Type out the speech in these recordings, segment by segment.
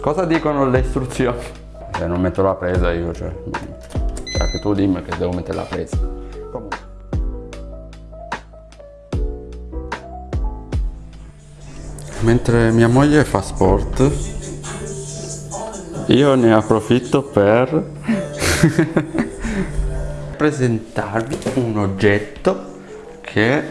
Cosa dicono le istruzioni? Se non metto la presa io, cioè... Cioè che tu dimmi che devo mettere la presa. Comunque. Mentre mia moglie fa sport, io ne approfitto per presentarvi un oggetto che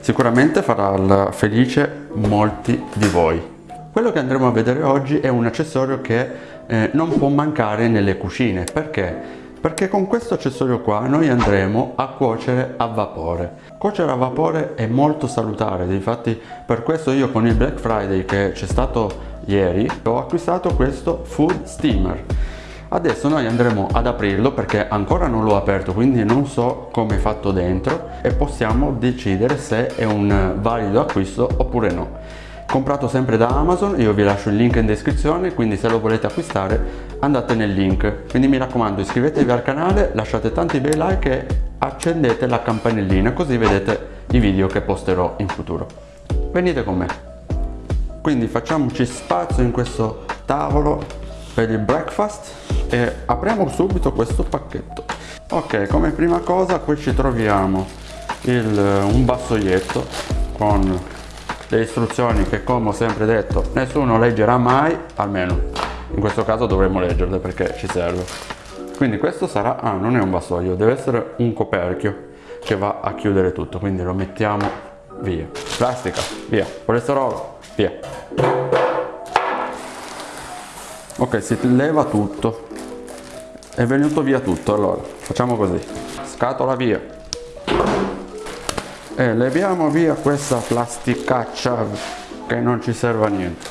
sicuramente farà felice molti di voi. Quello che andremo a vedere oggi è un accessorio che eh, non può mancare nelle cucine. Perché? Perché con questo accessorio qua noi andremo a cuocere a vapore. Cuocere a vapore è molto salutare, infatti per questo io con il Black Friday che c'è stato ieri ho acquistato questo Food Steamer. Adesso noi andremo ad aprirlo perché ancora non l'ho aperto quindi non so come è fatto dentro e possiamo decidere se è un valido acquisto oppure no comprato sempre da Amazon, io vi lascio il link in descrizione, quindi se lo volete acquistare andate nel link. Quindi mi raccomando iscrivetevi al canale, lasciate tanti bei like e accendete la campanellina così vedete i video che posterò in futuro. Venite con me. Quindi facciamoci spazio in questo tavolo per il breakfast e apriamo subito questo pacchetto. Ok, come prima cosa qui ci troviamo il, un vassoietto con le istruzioni che come ho sempre detto nessuno leggerà mai, almeno in questo caso dovremmo leggerle perché ci serve. Quindi questo sarà, ah non è un vassoio, deve essere un coperchio che va a chiudere tutto, quindi lo mettiamo via. Plastica, via. Colesterolo, via. Ok, si leva tutto. È venuto via tutto, allora facciamo così. Scatola via e leviamo via questa plasticaccia che non ci serve a niente.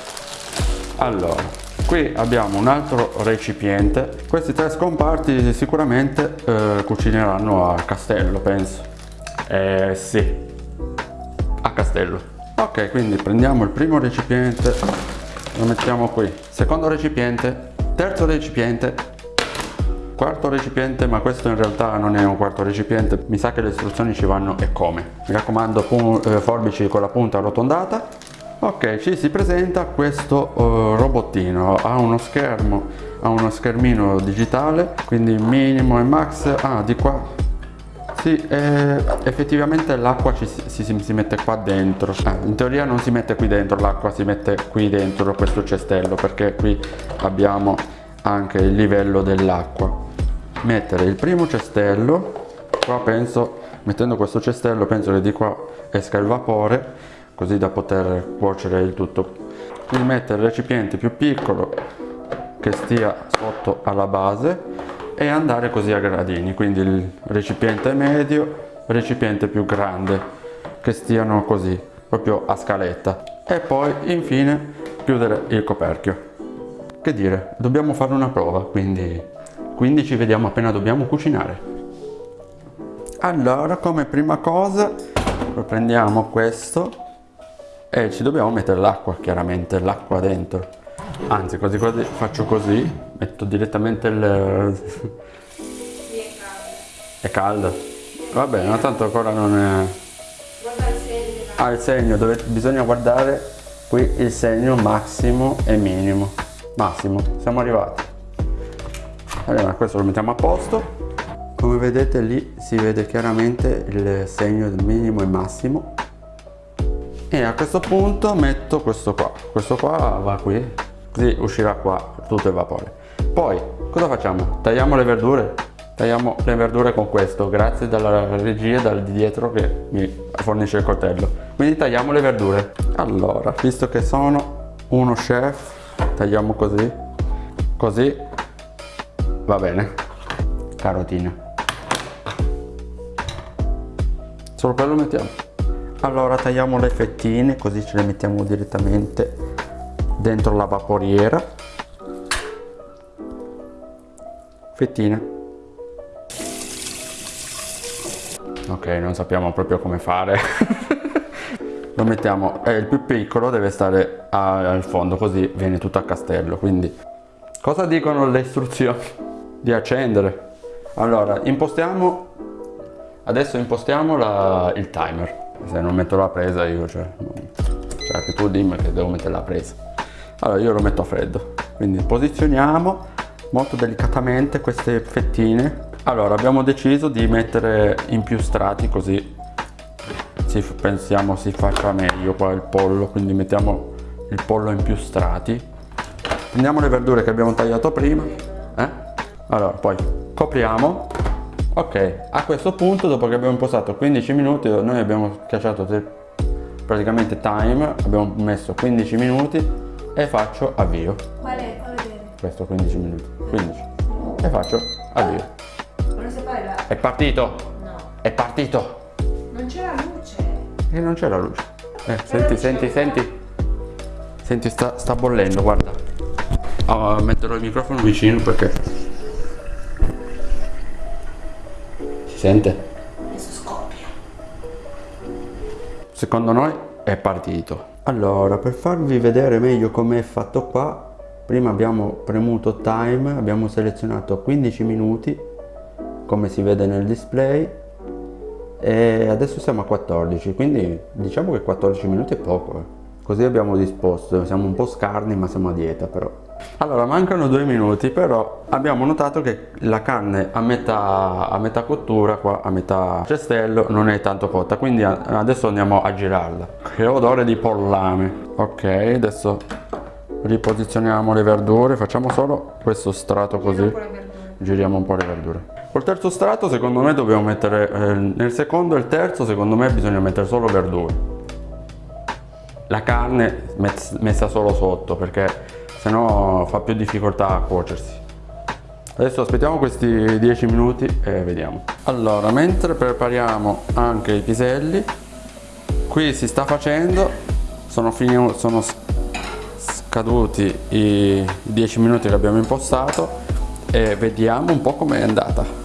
Allora qui abbiamo un altro recipiente. Questi tre scomparti sicuramente eh, cucineranno a castello penso. Eh sì. A castello. Ok quindi prendiamo il primo recipiente lo mettiamo qui. Secondo recipiente terzo recipiente quarto recipiente ma questo in realtà non è un quarto recipiente. Mi sa che le istruzioni ci vanno e come. Mi raccomando eh, forbici con la punta arrotondata. Ok ci si presenta questo uh, robottino. Ha uno schermo ha uno schermino digitale quindi minimo e max. Ah di qua. Sì, eh, effettivamente l'acqua si, si, si, mette qua dentro. Ah, in teoria non si mette qui dentro, l'acqua si mette qui dentro questo cestello perché qui abbiamo anche il livello dell'acqua mettere il primo cestello qua penso mettendo questo cestello penso che di qua esca il vapore così da poter cuocere il tutto. Quindi mettere il recipiente più piccolo che stia sotto alla base e andare così a gradini. Quindi il recipiente medio recipiente più grande che stiano così proprio a scaletta. E poi infine chiudere il coperchio. Che dire dobbiamo fare una prova quindi quindi ci vediamo appena dobbiamo cucinare. Allora come prima cosa prendiamo questo e ci dobbiamo mettere l'acqua chiaramente l'acqua dentro. Anzi quasi quasi faccio così metto direttamente il è calda. Va bene ma tanto ancora non è ah il segno dove bisogna guardare qui il segno massimo e minimo. Massimo siamo arrivati allora questo lo mettiamo a posto. Come vedete lì si vede chiaramente il segno del minimo e massimo. E a questo punto metto questo qua. Questo qua va qui così uscirà qua tutto il vapore. Poi cosa facciamo? Tagliamo le verdure? Tagliamo le verdure con questo grazie dalla regia dal di dietro che mi fornisce il coltello. Quindi tagliamo le verdure. Allora visto che sono uno chef tagliamo così. Così va bene carotina solo quello mettiamo. Allora tagliamo le fettine così ce le mettiamo direttamente dentro la vaporiera. Fettine. Ok non sappiamo proprio come fare. Lo mettiamo. Eh, il più piccolo deve stare al fondo così viene tutto a castello quindi. Cosa dicono le istruzioni di accendere. Allora impostiamo adesso impostiamo la, il timer. Se non metto la presa io cioè, cioè che tu dimmi che devo mettere la presa. Allora io lo metto a freddo. Quindi posizioniamo molto delicatamente queste fettine. Allora abbiamo deciso di mettere in più strati così si, pensiamo si faccia meglio qua il pollo. Quindi mettiamo il pollo in più strati. Prendiamo le verdure che abbiamo tagliato prima? Allora poi copriamo. Ok a questo punto dopo che abbiamo impostato 15 minuti noi abbiamo schiacciato praticamente time abbiamo messo 15 minuti e faccio avvio. Qual è? Fa vedere. Questo 15 minuti 15 e faccio avvio. È partito? No. È partito. Non c'è la luce. E non c'è la luce. Eh, senti senti senti. Senti sta, sta bollendo guarda. Oh, metterò il microfono vicino perché sente adesso scoppia. Secondo noi è partito. Allora per farvi vedere meglio come è fatto qua prima abbiamo premuto time abbiamo selezionato 15 minuti come si vede nel display e adesso siamo a 14 quindi diciamo che 14 minuti è poco eh. così abbiamo disposto siamo un po' scarni ma siamo a dieta però allora mancano due minuti però abbiamo notato che la carne a metà, a metà cottura qua a metà cestello non è tanto cotta quindi adesso andiamo a girarla. Che odore di pollame. Ok adesso riposizioniamo le verdure facciamo solo questo strato così. giriamo un po' le verdure. Col terzo strato secondo me dobbiamo mettere eh, nel secondo e il terzo secondo me bisogna mettere solo verdure. La carne messa solo sotto perché sennò fa più difficoltà a cuocersi. Adesso aspettiamo questi 10 minuti e vediamo. Allora mentre prepariamo anche i piselli qui si sta facendo sono, finito, sono scaduti i 10 minuti che abbiamo impostato e vediamo un po' com'è andata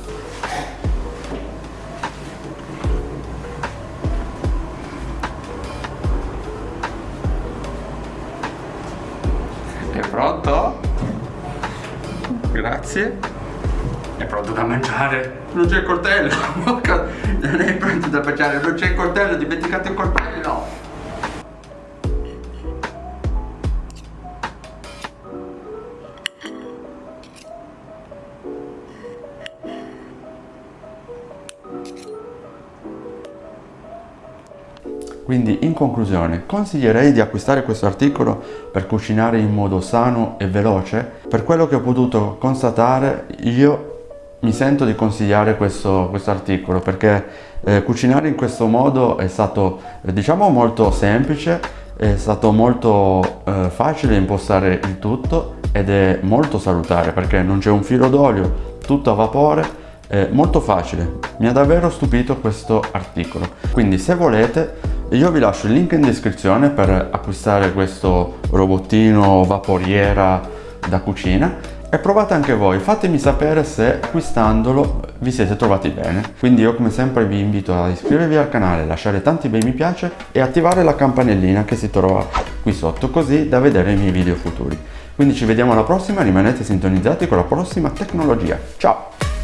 pronto? grazie. È pronto da mangiare. Non c'è il coltello. Non è pronto da mangiare non c'è il coltello dimenticate il coltello Quindi in conclusione, consiglierei di acquistare questo articolo per cucinare in modo sano e veloce? Per quello che ho potuto constatare io mi sento di consigliare questo, questo articolo perché eh, cucinare in questo modo è stato eh, diciamo molto semplice, è stato molto eh, facile impostare il tutto ed è molto salutare perché non c'è un filo d'olio, tutto a vapore, molto facile. Mi ha davvero stupito questo articolo. Quindi se volete io vi lascio il link in descrizione per acquistare questo robottino vaporiera da cucina e provate anche voi, fatemi sapere se acquistandolo vi siete trovati bene. Quindi io come sempre vi invito a iscrivervi al canale, lasciare tanti bei mi piace e attivare la campanellina che si trova qui sotto così da vedere i miei video futuri. Quindi ci vediamo alla prossima, rimanete sintonizzati con la prossima tecnologia. Ciao!